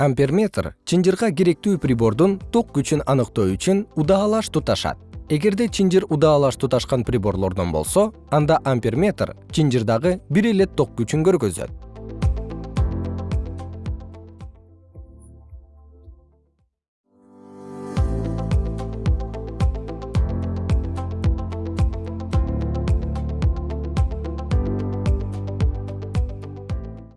амперметр чынжырга керектүү прибордун ток күчүн аныктоо үчүн удаалаш туташат. Эгерде чынжыр удаалаш туташкан приборлордон болсо анда амперметр чынжырдагы бир эле ток күчүн көргөзөт.